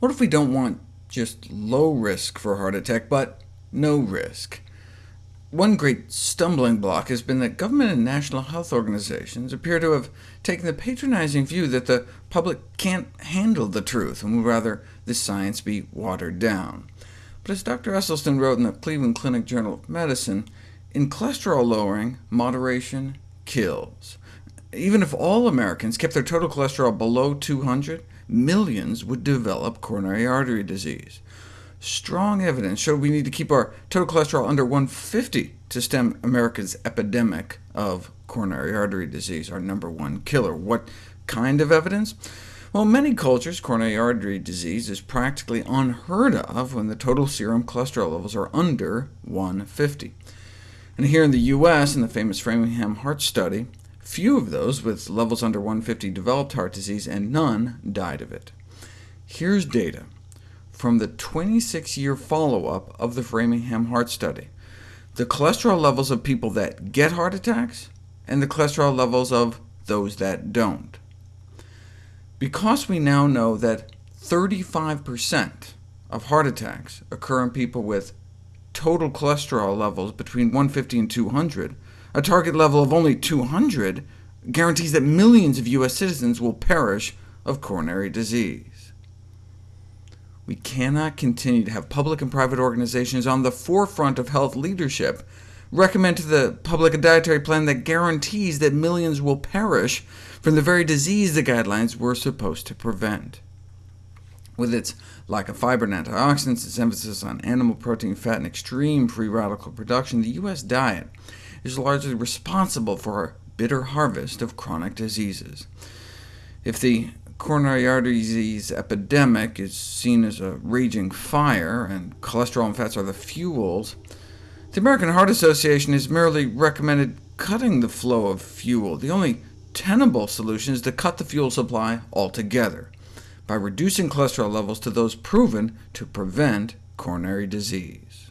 What if we don't want just low risk for heart attack, but no risk? One great stumbling block has been that government and national health organizations appear to have taken the patronizing view that the public can't handle the truth, and would rather the science be watered down. But as Dr. Esselstyn wrote in the Cleveland Clinic Journal of Medicine, in cholesterol lowering, moderation kills. Even if all Americans kept their total cholesterol below 200, millions would develop coronary artery disease. Strong evidence showed we need to keep our total cholesterol under 150 to stem America's epidemic of coronary artery disease, our number one killer. What kind of evidence? Well, in many cultures, coronary artery disease is practically unheard of when the total serum cholesterol levels are under 150. And here in the US, in the famous Framingham Heart Study, few of those with levels under 150 developed heart disease, and none died of it. Here's data from the 26-year follow-up of the Framingham Heart Study, the cholesterol levels of people that get heart attacks, and the cholesterol levels of those that don't. Because we now know that 35% of heart attacks occur in people with total cholesterol levels between 150 and 200, a target level of only 200 guarantees that millions of U.S. citizens will perish of coronary disease. We cannot continue to have public and private organizations on the forefront of health leadership recommend to the public a dietary plan that guarantees that millions will perish from the very disease the guidelines were supposed to prevent. With its lack of fiber and antioxidants, its emphasis on animal protein, fat, and extreme free radical production, the U.S. diet is largely responsible for our bitter harvest of chronic diseases. If the coronary artery disease epidemic is seen as a raging fire, and cholesterol and fats are the fuels, the American Heart Association has merely recommended cutting the flow of fuel. The only tenable solution is to cut the fuel supply altogether, by reducing cholesterol levels to those proven to prevent coronary disease.